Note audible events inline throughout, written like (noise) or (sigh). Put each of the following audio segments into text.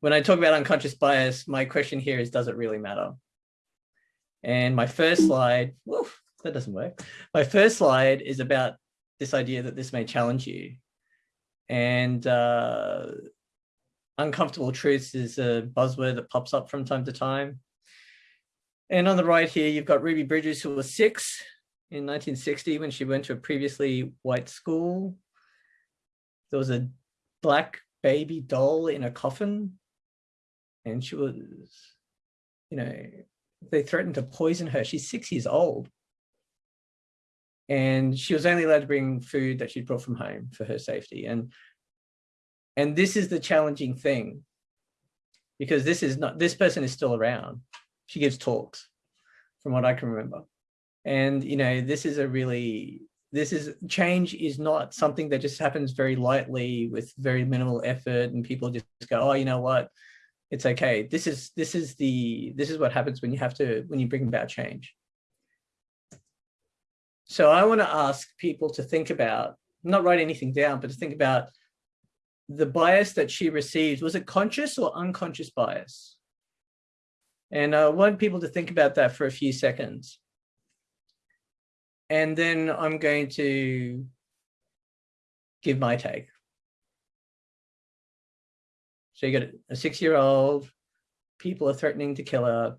when I talk about unconscious bias, my question here is, does it really matter? And my first slide, woof, that doesn't work. My first slide is about this idea that this may challenge you. And uh, uncomfortable truths is a buzzword that pops up from time to time. And on the right here, you've got Ruby Bridges, who was six in 1960 when she went to a previously white school. There was a black baby doll in a coffin. And she was, you know, they threatened to poison her. She's six years old. And she was only allowed to bring food that she'd brought from home for her safety. And, and this is the challenging thing because this is not, this person is still around. She gives talks from what I can remember. And, you know, this is a really, this is change is not something that just happens very lightly with very minimal effort and people just go, oh, you know what, it's okay. This is, this is the, this is what happens when you have to, when you bring about change. So I want to ask people to think about, not write anything down, but to think about the bias that she received. Was it conscious or unconscious bias? And uh, I want people to think about that for a few seconds. And then I'm going to give my take. So you got a six-year-old, people are threatening to kill her.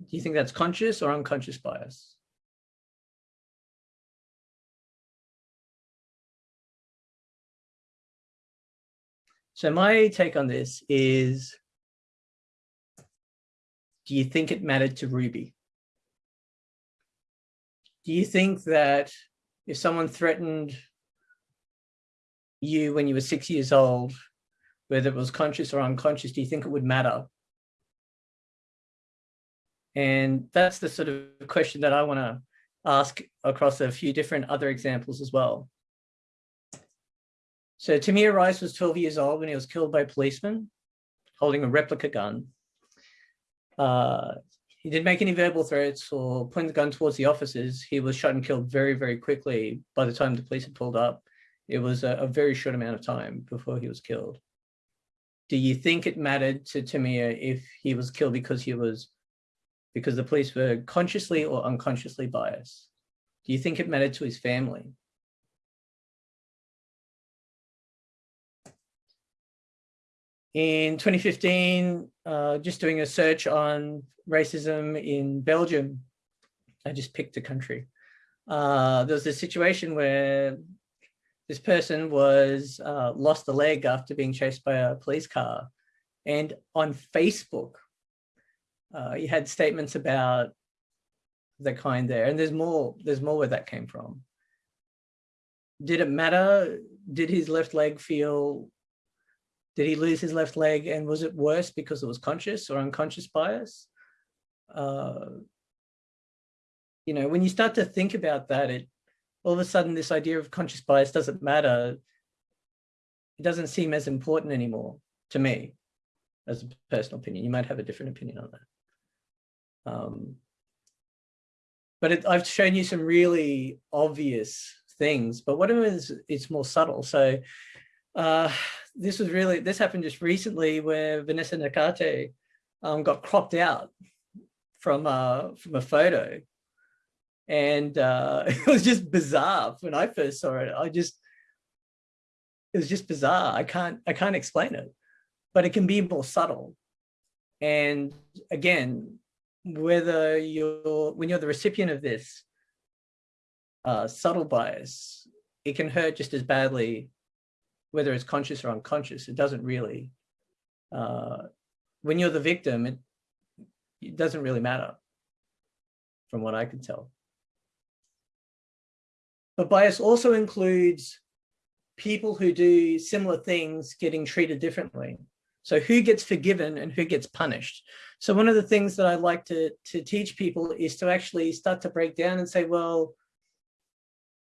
Do you think that's conscious or unconscious bias? So my take on this is, do you think it mattered to Ruby? Do you think that if someone threatened you when you were six years old, whether it was conscious or unconscious, do you think it would matter? And that's the sort of question that I want to ask across a few different other examples as well. So Tamir Rice was 12 years old when he was killed by policemen holding a replica gun. Uh, he didn't make any verbal threats or point the gun towards the officers. He was shot and killed very, very quickly by the time the police had pulled up. It was a, a very short amount of time before he was killed. Do you think it mattered to Tamir if he was killed because he was, because the police were consciously or unconsciously biased? Do you think it mattered to his family? in 2015, uh, just doing a search on racism in Belgium, I just picked a country. Uh, there was a situation where this person was uh, lost a leg after being chased by a police car. And on Facebook, uh, you had statements about the kind there. And there's more, there's more where that came from. Did it matter? Did his left leg feel did he lose his left leg and was it worse because it was conscious or unconscious bias? Uh, you know, when you start to think about that, it all of a sudden this idea of conscious bias doesn't matter. It doesn't seem as important anymore to me as a personal opinion. You might have a different opinion on that. Um, but it, I've shown you some really obvious things, but what is it's more subtle. So uh, this was really, this happened just recently where Vanessa Nakate um, got cropped out from, uh, from a photo. And uh, (laughs) it was just bizarre when I first saw it. I just, it was just bizarre. I can't, I can't explain it, but it can be more subtle. And again, whether you're, when you're the recipient of this uh, subtle bias, it can hurt just as badly whether it's conscious or unconscious, it doesn't really, uh, when you're the victim, it, it doesn't really matter from what I can tell. But bias also includes people who do similar things getting treated differently. So who gets forgiven and who gets punished? So one of the things that I like to, to teach people is to actually start to break down and say, well,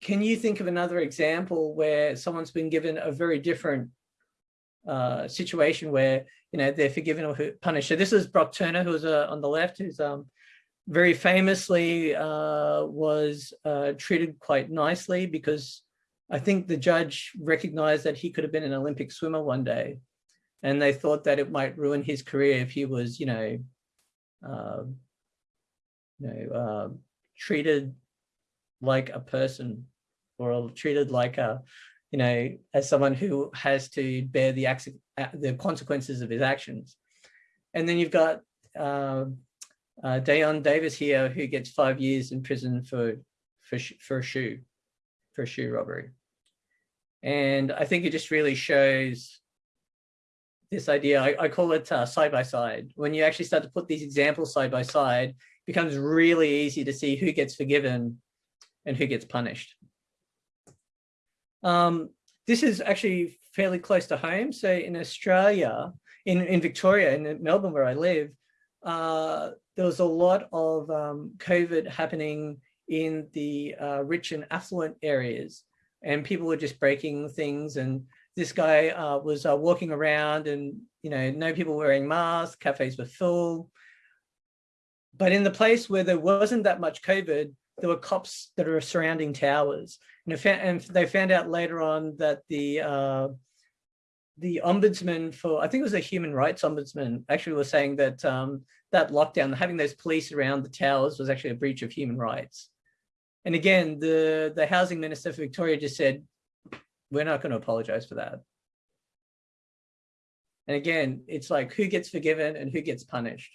can you think of another example where someone's been given a very different uh, situation where you know they're forgiven or punished? So this is Brock Turner, who's uh, on the left, who's um, very famously uh, was uh, treated quite nicely because I think the judge recognized that he could have been an Olympic swimmer one day. and they thought that it might ruin his career if he was, you know, uh, you know, uh, treated like a person or treated like a, you know, as someone who has to bear the, the consequences of his actions. And then you've got uh, Dayon Davis here, who gets five years in prison for, for, for a shoe, for a shoe robbery. And I think it just really shows this idea, I, I call it uh, side by side. When you actually start to put these examples side by side, it becomes really easy to see who gets forgiven and who gets punished. Um, this is actually fairly close to home. So in Australia, in, in Victoria, in Melbourne, where I live, uh, there was a lot of um, COVID happening in the uh, rich and affluent areas and people were just breaking things and this guy uh, was uh, walking around and you know no people wearing masks cafes were full but in the place where there wasn't that much covid there were cops that are surrounding towers. And they found out later on that the uh, the ombudsman for i think it was a human rights ombudsman actually was saying that um, that lockdown having those police around the towers was actually a breach of human rights and again, the, the housing minister for Victoria just said, we're not going to apologize for that. And again, it's like who gets forgiven and who gets punished.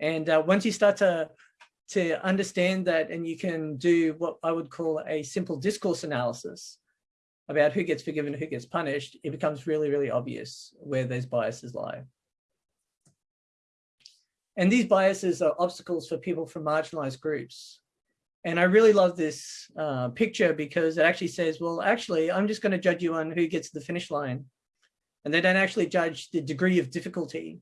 And uh, once you start to, to understand that and you can do what I would call a simple discourse analysis about who gets forgiven and who gets punished, it becomes really, really obvious where those biases lie. And these biases are obstacles for people from marginalized groups. And I really love this uh, picture because it actually says, well, actually, I'm just going to judge you on who gets to the finish line. And they don't actually judge the degree of difficulty.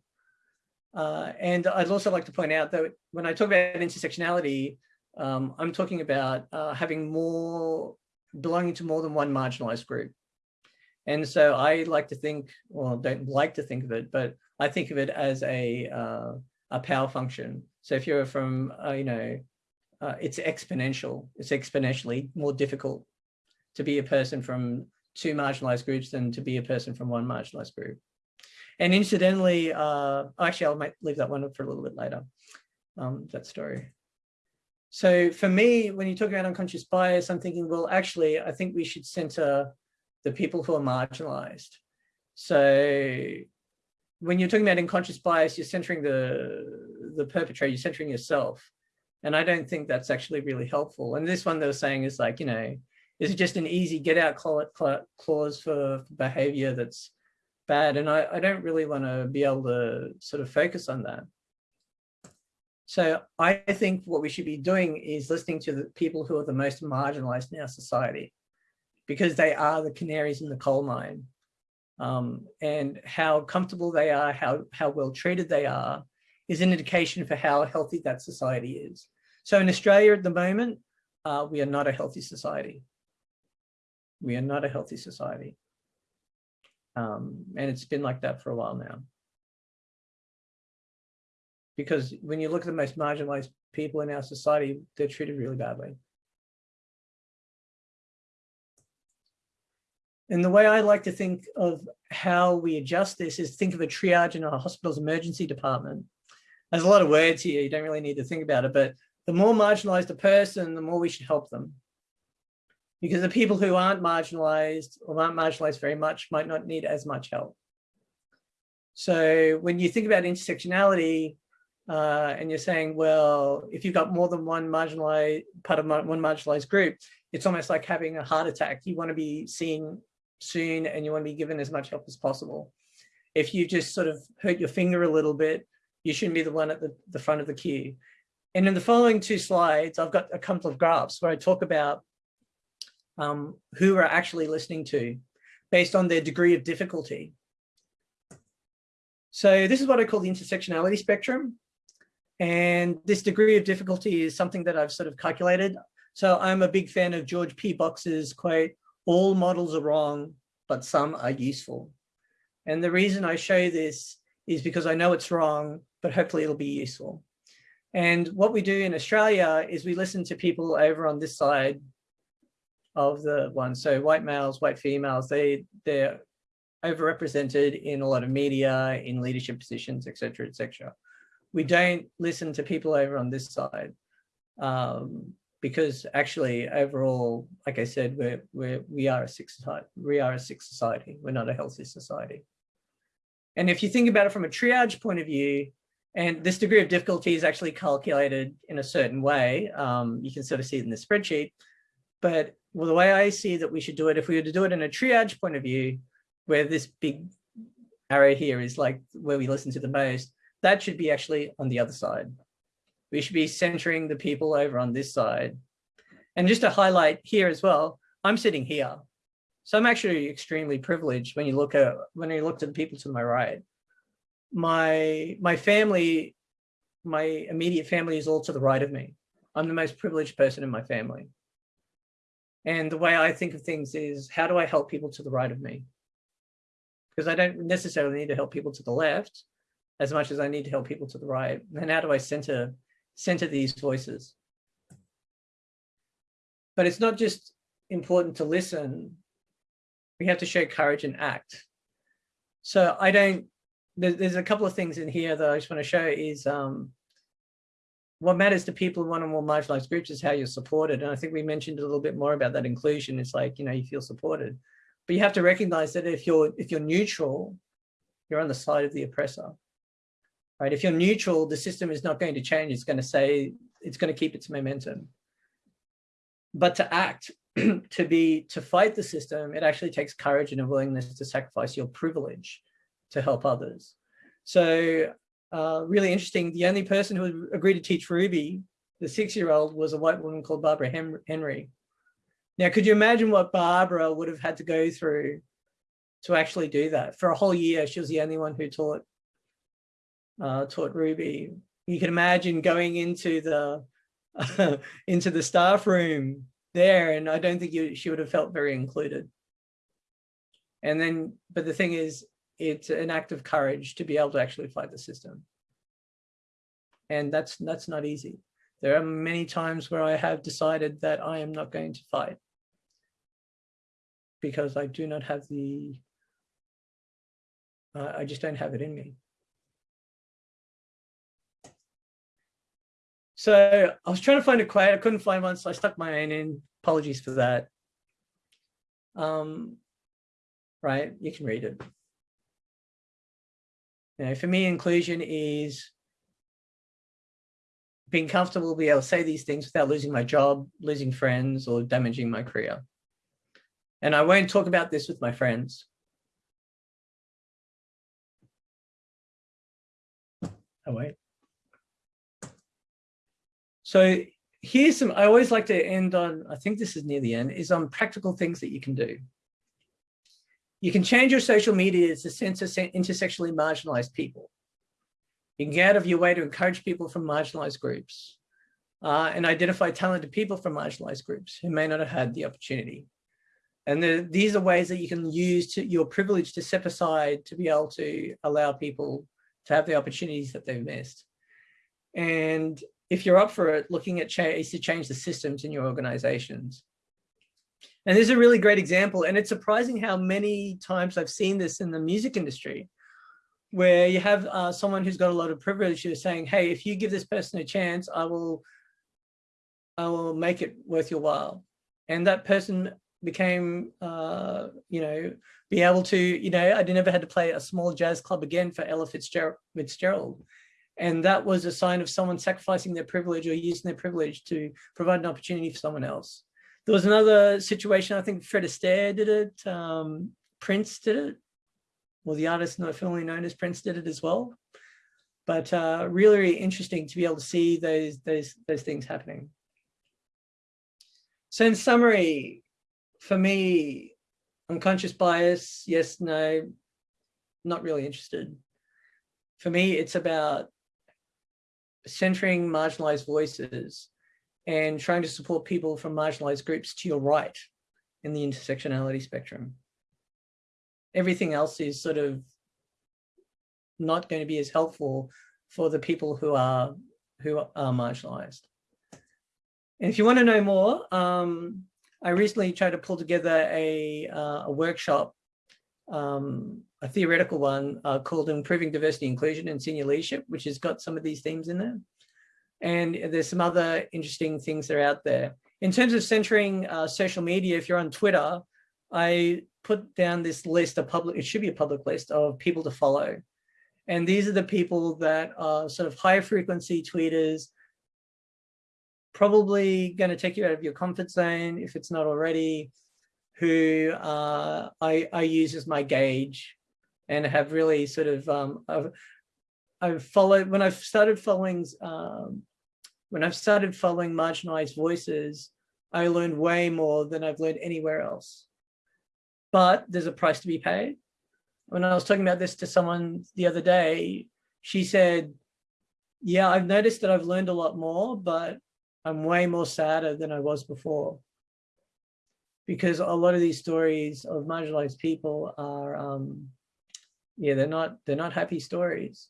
Uh, and I'd also like to point out that when I talk about intersectionality, um, I'm talking about uh, having more, belonging to more than one marginalized group. And so I like to think, well, don't like to think of it, but I think of it as a, uh, a power function. So if you're from, uh, you know, uh, it's exponential. It's exponentially more difficult to be a person from two marginalized groups than to be a person from one marginalized group. And incidentally, uh, actually, I might leave that one up for a little bit later, um, that story. So for me, when you talk about unconscious bias, I'm thinking, well, actually, I think we should center the people who are marginalized. So when you're talking about unconscious bias, you're centering the, the perpetrator, you're centering yourself. And I don't think that's actually really helpful. And this one they were saying is like, you know, is it just an easy get out clause for behavior that's bad? And I, I don't really want to be able to sort of focus on that. So I think what we should be doing is listening to the people who are the most marginalized in our society, because they are the canaries in the coal mine. Um, and how comfortable they are, how, how well treated they are, is an indication for how healthy that society is. So in Australia at the moment, uh, we are not a healthy society. We are not a healthy society. Um, and it's been like that for a while now. Because when you look at the most marginalized people in our society, they're treated really badly. And the way I like to think of how we adjust this is think of a triage in a hospital's emergency department there's a lot of words here. You don't really need to think about it, but the more marginalized a person, the more we should help them. Because the people who aren't marginalized or aren't marginalized very much might not need as much help. So when you think about intersectionality uh, and you're saying, well, if you've got more than one marginalized part of one marginalized group, it's almost like having a heart attack. You want to be seen soon and you want to be given as much help as possible. If you just sort of hurt your finger a little bit, you shouldn't be the one at the, the front of the queue. And in the following two slides, I've got a couple of graphs where I talk about um, who are actually listening to based on their degree of difficulty. So this is what I call the intersectionality spectrum. And this degree of difficulty is something that I've sort of calculated. So I'm a big fan of George P. Box's quote, all models are wrong, but some are useful. And the reason I show this is because I know it's wrong, but hopefully it'll be useful. And what we do in Australia is we listen to people over on this side of the one. So white males, white females, they, they're overrepresented in a lot of media, in leadership positions, etc., etc. We don't listen to people over on this side um, because actually overall, like I said, we're, we're, we are a sick society. We are a sick society. We're not a healthy society. And if you think about it from a triage point of view, and this degree of difficulty is actually calculated in a certain way, um, you can sort of see it in the spreadsheet, but well, the way I see that we should do it, if we were to do it in a triage point of view, where this big arrow here is like where we listen to the most, that should be actually on the other side. We should be centering the people over on this side. And just to highlight here as well, I'm sitting here. So I'm actually extremely privileged when you look at when you look to the people to my right. My my family, my immediate family is all to the right of me. I'm the most privileged person in my family. And the way I think of things is how do I help people to the right of me? because I don't necessarily need to help people to the left as much as I need to help people to the right. And how do I center, center these voices? But it's not just important to listen. We have to show courage and act. So I don't, there's a couple of things in here that I just want to show is um, what matters to people in one or more marginalized groups is how you're supported. And I think we mentioned a little bit more about that inclusion. It's like, you know, you feel supported. But you have to recognize that if you're if you're neutral, you're on the side of the oppressor. Right? If you're neutral, the system is not going to change. It's going to say it's going to keep its momentum. But to act, (clears throat) to be to fight the system, it actually takes courage and a willingness to sacrifice your privilege to help others. So uh, really interesting. The only person who agreed to teach Ruby, the six-year-old, was a white woman called Barbara Henry. Now, could you imagine what Barbara would have had to go through to actually do that? For a whole year, she was the only one who taught uh, taught Ruby. You can imagine going into the (laughs) into the staff room there, and I don't think you, she would have felt very included. And then, but the thing is, it's an act of courage to be able to actually fight the system. And that's that's not easy. There are many times where I have decided that I am not going to fight because I do not have the, uh, I just don't have it in me. So I was trying to find a quote, I couldn't find one, so I stuck my own in. Apologies for that. Um, right, you can read it. You know, for me, inclusion is being comfortable be able to say these things without losing my job, losing friends, or damaging my career. And I won't talk about this with my friends. Oh, wait. So here's some, I always like to end on, I think this is near the end, is on practical things that you can do. You can change your social media to censor intersectionally marginalized people. You can get out of your way to encourage people from marginalized groups uh, and identify talented people from marginalized groups who may not have had the opportunity. And the, these are ways that you can use to, your privilege to step aside to be able to allow people to have the opportunities that they've missed. And if you're up for it, looking at ways to change the systems in your organizations. And this is a really great example. And it's surprising how many times I've seen this in the music industry, where you have uh, someone who's got a lot of privilege who's saying, hey, if you give this person a chance, I will, I will make it worth your while. And that person became, uh, you know, be able to, you know, I never had to play a small jazz club again for Ella Fitzgerald. Fitzgerald. And that was a sign of someone sacrificing their privilege or using their privilege to provide an opportunity for someone else. There was another situation, I think Fred Astaire did it, um, Prince did it, well, the artist not formerly known as Prince did it as well. But uh, really, really interesting to be able to see those, those, those things happening. So in summary, for me, unconscious bias, yes, no, not really interested. For me, it's about centering marginalized voices and trying to support people from marginalized groups to your right in the intersectionality spectrum. Everything else is sort of not going to be as helpful for the people who are who are marginalized. And if you want to know more, um, I recently tried to pull together a, uh, a workshop um, a theoretical one uh, called Improving Diversity, Inclusion and Senior Leadership, which has got some of these themes in there. And there's some other interesting things that are out there. In terms of centering uh, social media, if you're on Twitter, I put down this list of public, it should be a public list of people to follow. And these are the people that are sort of high frequency tweeters, probably going to take you out of your comfort zone if it's not already, who uh, I, I use as my gauge and have really sort of, um, I've, I've followed, when I've started following, um, when I've started following marginalized voices, I learned way more than I've learned anywhere else. But there's a price to be paid. When I was talking about this to someone the other day, she said, yeah, I've noticed that I've learned a lot more, but I'm way more sadder than I was before. Because a lot of these stories of marginalized people are, um, yeah, they're not, they're not happy stories.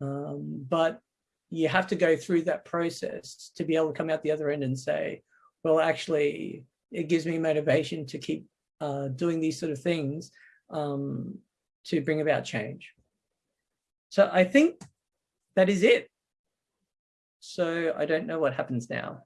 Um, but you have to go through that process to be able to come out the other end and say, well, actually, it gives me motivation to keep uh, doing these sort of things um, to bring about change. So I think that is it. So I don't know what happens now.